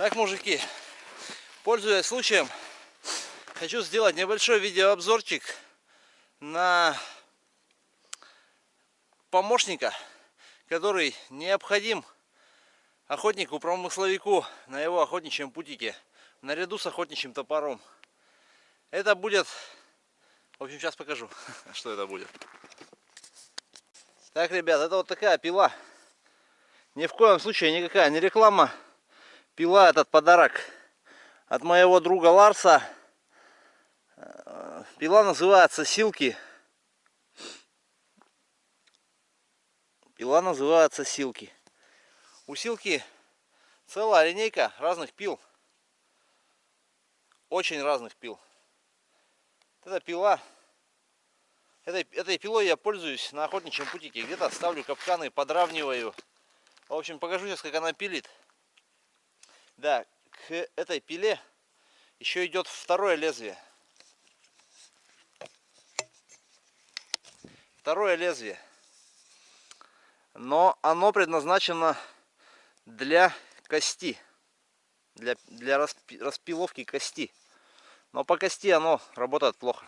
Так, мужики, пользуясь случаем, хочу сделать небольшой видеообзорчик на помощника, который необходим охотнику-промысловику на его охотничьем путике, наряду с охотничьим топором. Это будет... В общем, сейчас покажу, что это будет. Так, ребят, это вот такая пила. Ни в коем случае никакая не реклама пила этот подарок от моего друга Ларса. Пила называется Силки. Пила называется Силки. У Силки целая линейка разных пил. Очень разных пил. Это пила. Этой, этой пилой я пользуюсь на охотничьем путике. Где-то ставлю капканы, подравниваю. В общем, покажу сейчас, как она пилит. Да, к этой пиле еще идет второе лезвие. Второе лезвие. Но оно предназначено для кости. Для, для распи, распиловки кости. Но по кости оно работает плохо.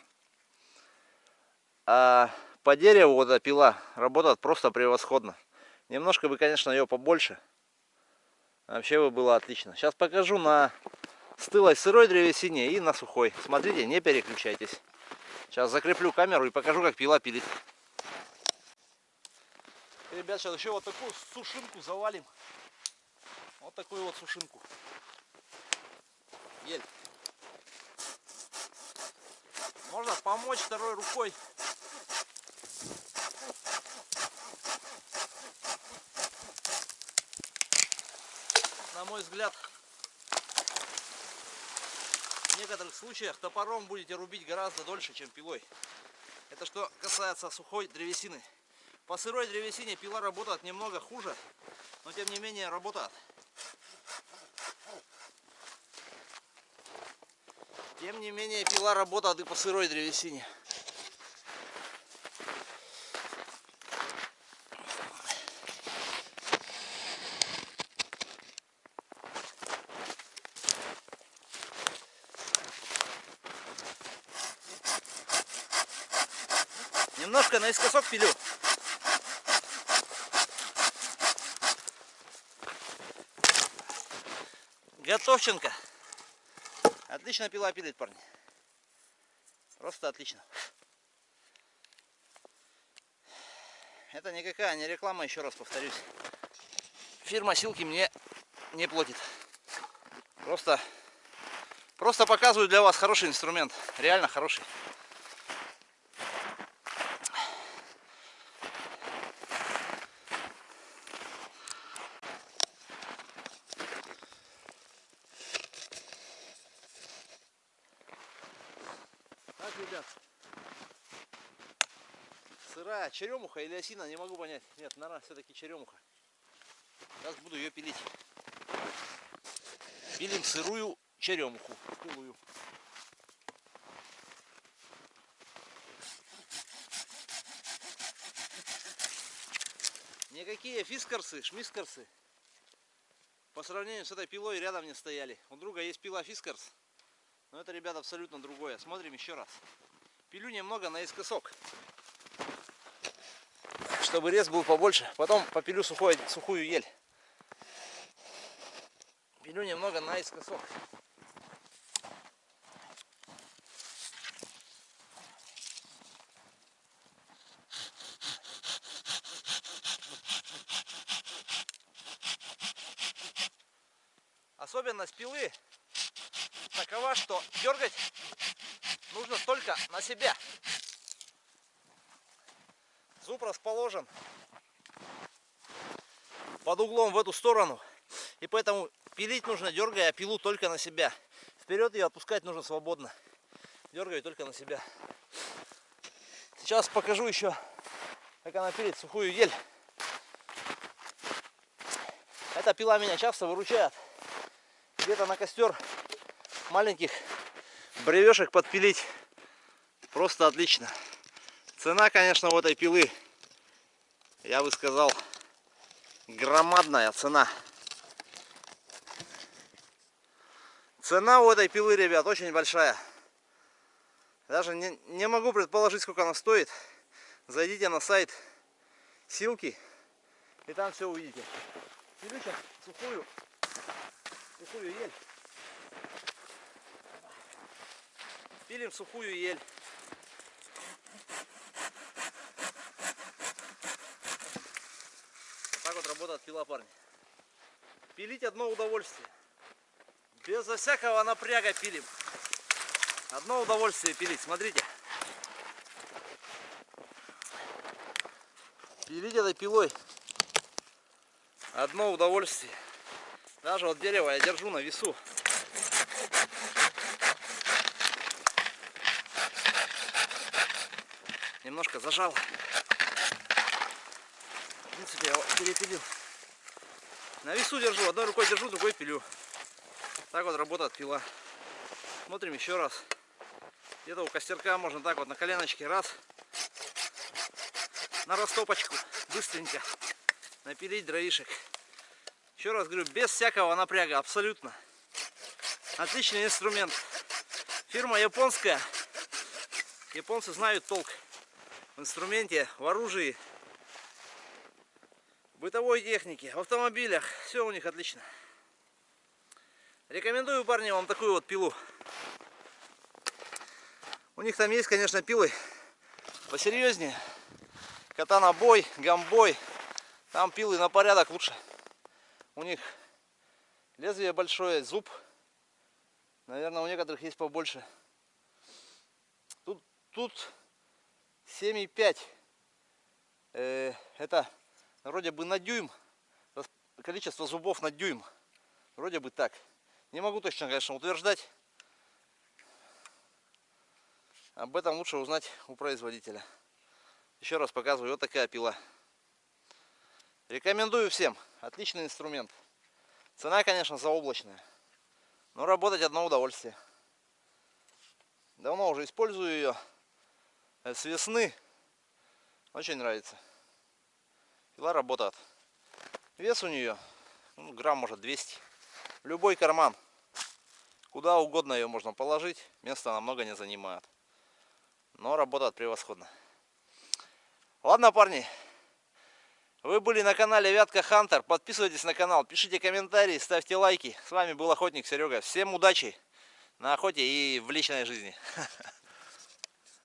А по дереву вот эта пила работает просто превосходно. Немножко бы, конечно, ее побольше. Вообще бы было отлично. Сейчас покажу на стылой сырой древесине и на сухой. Смотрите, не переключайтесь. Сейчас закреплю камеру и покажу, как пила пилит. Ребят, сейчас еще вот такую сушинку завалим. Вот такую вот сушинку. Ель. Можно помочь второй рукой на мой взгляд, в некоторых случаях топором будете рубить гораздо дольше, чем пилой. Это что касается сухой древесины. По сырой древесине пила работает немного хуже, но тем не менее работает. Тем не менее пила работает и по сырой древесине. Немножко наискосок пилю. Готовченко. Отлично пила пилит, парни. Просто отлично. Это никакая не реклама, еще раз повторюсь. Фирма Силки мне не платит. Просто, просто показываю для вас хороший инструмент. Реально хороший. Так, ребят. Сырая черемуха или осина, не могу понять. Нет, наверное, все-таки черемуха. Сейчас буду ее пилить. Пилим сырую черемуху. Пилую. Никакие фискарсы, шмискарсы по сравнению с этой пилой рядом не стояли. У друга есть пила фискарс. Но это, ребята, абсолютно другое. Смотрим еще раз. Пилю немного наискосок. Чтобы рез был побольше. Потом попилю сухой, сухую ель. Пилю немного наискосок. Особенность пилы такова, что дергать нужно только на себя. Зуб расположен под углом в эту сторону. И поэтому пилить нужно, дергая пилу только на себя. Вперед ее отпускать нужно свободно. Дергаю только на себя. Сейчас покажу еще, как она пилит сухую ель. Эта пила меня часто выручает. Где-то на костер маленьких бревешек подпилить просто отлично. Цена, конечно, у этой пилы, я бы сказал, громадная цена. Цена у этой пилы, ребят, очень большая. Даже не, не могу предположить, сколько она стоит. Зайдите на сайт Силки, и там все увидите. Пилю сухую, сухую ель. Пилим сухую ель. Так вот работает пила, парни. Пилить одно удовольствие. Безо всякого напряга пилим. Одно удовольствие пилить, смотрите. Пилить этой пилой одно удовольствие. Даже вот дерево я держу на весу. Немножко зажал. В принципе, я его перепилил. На весу держу, одной рукой держу, другой пилю. Так вот работает пила. Смотрим еще раз. Где-то у костерка можно так вот на коленочке раз. На растопочку. Быстренько. Напилить дровишек. Еще раз говорю, без всякого напряга. Абсолютно. Отличный инструмент. Фирма японская. Японцы знают толк в инструменте, в оружии, бытовой технике, в автомобилях. Все у них отлично. Рекомендую, парни, вам такую вот пилу. У них там есть, конечно, пилы посерьезнее. Катана-бой, гамбой. Там пилы на порядок лучше. У них лезвие большое, зуб. Наверное, у некоторых есть побольше. Тут, тут 7,5. Э, это вроде бы на дюйм. Количество зубов на дюйм. Вроде бы так. Не могу точно, конечно, утверждать. Об этом лучше узнать у производителя. Еще раз показываю, вот такая пила. Рекомендую всем. Отличный инструмент. Цена, конечно, заоблачная. Но работать одно удовольствие. Давно уже использую ее. Э, с весны. Очень нравится. Пила работает. Вес у нее ну, грамм может 200. Любой карман. Куда угодно ее можно положить. Места намного не занимает. Но работает превосходно. Ладно, парни. Вы были на канале Вятка Хантер. Подписывайтесь на канал, пишите комментарии, ставьте лайки. С вами был охотник Серега. Всем удачи на охоте и в личной жизни.